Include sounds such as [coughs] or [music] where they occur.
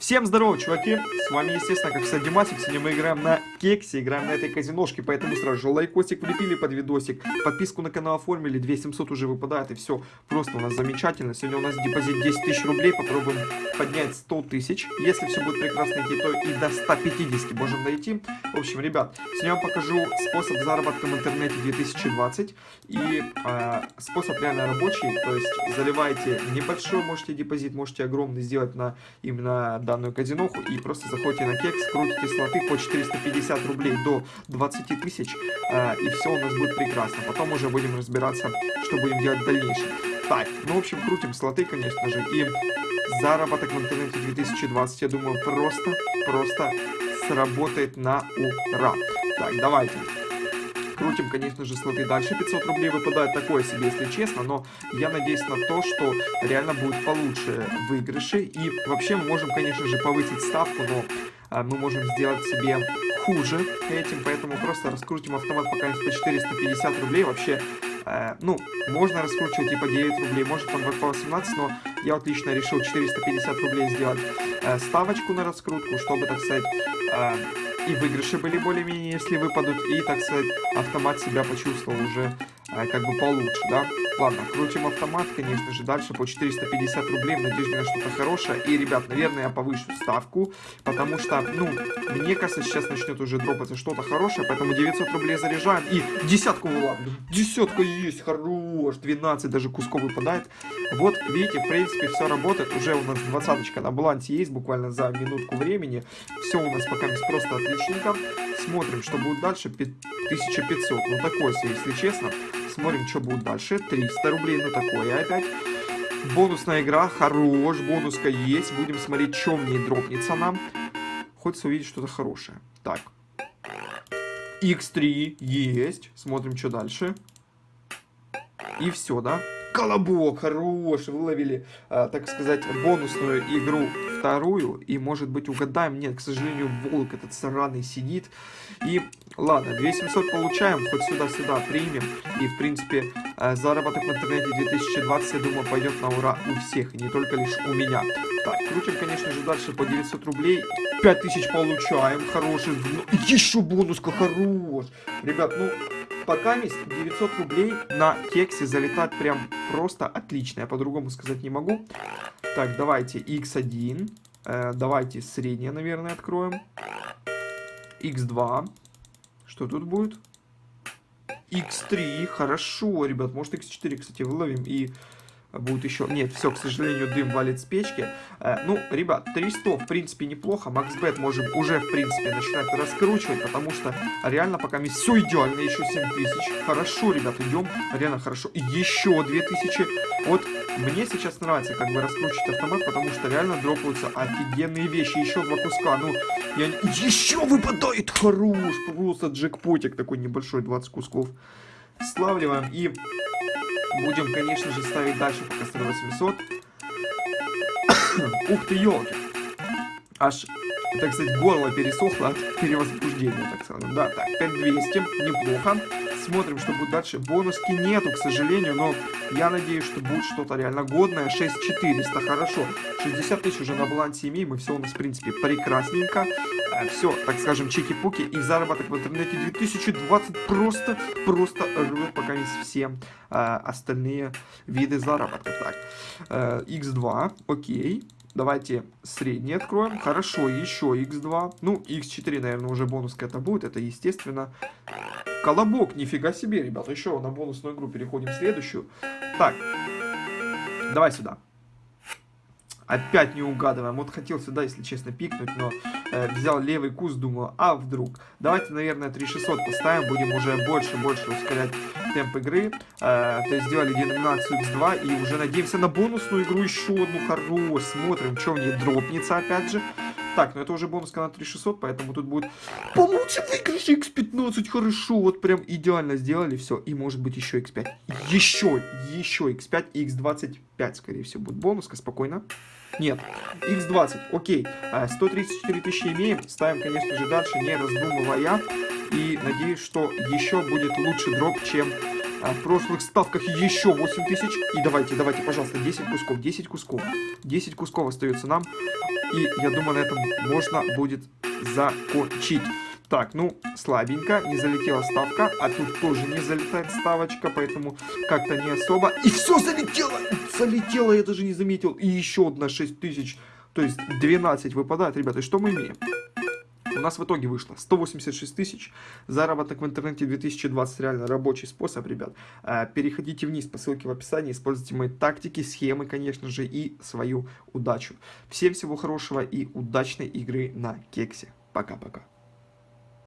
Всем здорово, чуваки! С вами, естественно, как всегда, Димасик. Сегодня мы играем на кексе, играем на этой казиношке, поэтому сразу же лайкосик влепили под видосик, подписку на канал оформили, 2700 уже выпадает, и все просто у нас замечательно. Сегодня у нас депозит 10 тысяч рублей, попробуем поднять 100 тысяч. Если все будет прекрасно идти, то и до 150 можем дойти. В общем, ребят, сегодня вам покажу способ заработка в интернете 2020 и э, способ реально рабочий, то есть заливаете небольшой, можете депозит, можете огромный сделать на именно данную казиноху и просто заходите на кекс, крутите слоты по 450 рублей до 20 тысяч, э, и все у нас будет прекрасно. Потом уже будем разбираться, что будем делать в дальнейшем. Так, ну, в общем, крутим слоты, конечно же, и заработок в интернете 2020, я думаю, просто, просто сработает на ура. Так, давайте. Крутим, конечно же, слоты дальше. 500 рублей выпадает такое себе, если честно. Но я надеюсь на то, что реально будет получше выигрыши. И вообще мы можем, конечно же, повысить ставку, но а, мы можем сделать себе хуже этим. Поэтому просто раскрутим автомат пока по 450 рублей. Вообще э, ну, можно раскручивать типа 9 рублей, может там по 18, но я вот лично решил 450 рублей сделать э, ставочку на раскрутку, чтобы, так сказать, э, и выигрыши были более-менее, если выпадут, и, так сказать, автомат себя почувствовал уже э, как бы получше, да. Ладно, крутим автомат, конечно же, дальше по 450 рублей, в надежде на что-то хорошее. И, ребят, наверное, я повышу ставку, потому что, ну, мне кажется, сейчас начнет уже дропаться что-то хорошее, поэтому 900 рублей заряжаем и десятку вылавливаем. Десятка есть, хорош, 12 даже кусков выпадает. Вот, видите, в принципе, все работает, уже у нас двадцаточка на балансе есть, буквально за минутку времени. Все у нас пока просто отличненько. Смотрим, что будет дальше, 1500, ну такое если честно. Смотрим, что будет дальше. 300 рублей, ну такое опять. Бонусная игра, хорош, бонуска есть. Будем смотреть, что в ней дропнется нам. Хочется увидеть что-то хорошее. Так. X3 есть. Смотрим, что дальше. И все, да? Колобок, хорош, выловили, э, так сказать, бонусную игру вторую, и, может быть, угадаем. Нет, к сожалению, волк этот сраный сидит. И, ладно, 2700 получаем, хоть сюда-сюда примем. И, в принципе, э, заработок в интернете 2020, я думаю, пойдет на ура у всех, не только лишь у меня. Так, крутим, конечно же, дальше по 900 рублей. 5000 получаем, хороший. Еще бонуска, хорош. Ребят, ну, пока есть 900 рублей на кексе залетать прям просто отлично. Я по-другому сказать не могу. Так, давайте x1. Э, давайте среднее, наверное, откроем. x2. Что тут будет? x3. Хорошо, ребят. Может x4, кстати, выловим и будет еще... Нет, все, к сожалению, дым валит с печки. Э, ну, ребят, 300, в принципе, неплохо. Максбет можем уже, в принципе, начинать раскручивать, потому что реально пока мне все идеально. Еще 7000. Хорошо, ребят, идем. Реально хорошо. Еще 2000. Вот мне сейчас нравится как бы раскручивать автомат, потому что реально дропаются офигенные вещи. Еще два куска. Ну, я... Еще выпадает хорош. Просто джекпотик такой небольшой, 20 кусков. Славливаем и Будем, конечно же, ставить дальше пока 800. [coughs] Ух ты, елки. Аж, так сказать, горло пересохло от перевозбуждения, так сказать. Да, так, 5200, неплохо. Смотрим, что будет дальше. Бонуски нету, к сожалению, но я надеюсь, что будет что-то реально годное. 6400, хорошо. 60 тысяч уже на балансе имеем, и все у нас, в принципе, прекрасненько. Э, все, так скажем, чики-пуки и заработок в интернете 2020 просто, просто рвет пока не все э, остальные виды заработка. Так, э, x2, окей. Давайте средний откроем. Хорошо, еще x2. Ну, x4, наверное, уже бонус это будет. Это естественно. Колобок, нифига себе, ребят. Еще на бонусную игру переходим в следующую. Так, давай сюда. Опять не угадываем. Вот хотел сюда, если честно, пикнуть, но э, взял левый куст, думаю, а вдруг. Давайте, наверное, 3600 поставим, будем уже больше-больше ускорять темп игры. Э, то есть сделали деноминацию X2 и уже надеемся на бонусную игру еще одну хорош. Смотрим, что в ней дропнется опять же. Так, ну это уже бонуска на 3600, поэтому тут будет получше выигрыш X15, хорошо, вот прям идеально сделали все. И может быть еще X5. Еще, еще X5 и X25, скорее всего, будет бонуска, спокойно. Нет, x20, окей, 134 а, тысячи имеем, ставим, конечно же, дальше, не раздумывая, и надеюсь, что еще будет лучше дроп, чем а, в прошлых ставках еще 8 тысяч, и давайте, давайте, пожалуйста, 10 кусков, 10 кусков, 10 кусков остается нам, И я думаю, на этом можно будет закончить. Так, ну, слабенько, не залетела ставка, а тут тоже не залетает ставочка, поэтому как-то не особо. И все залетело! Залетело, я даже не заметил. И еще одна 6000, то есть 12 выпадает, ребята. И что мы имеем? У нас в итоге вышло 186 тысяч. Заработок в интернете 2020 реально рабочий способ, ребят. Э, переходите вниз по ссылке в описании, используйте мои тактики, схемы, конечно же, и свою удачу. Всем всего хорошего и удачной игры на кексе. Пока-пока.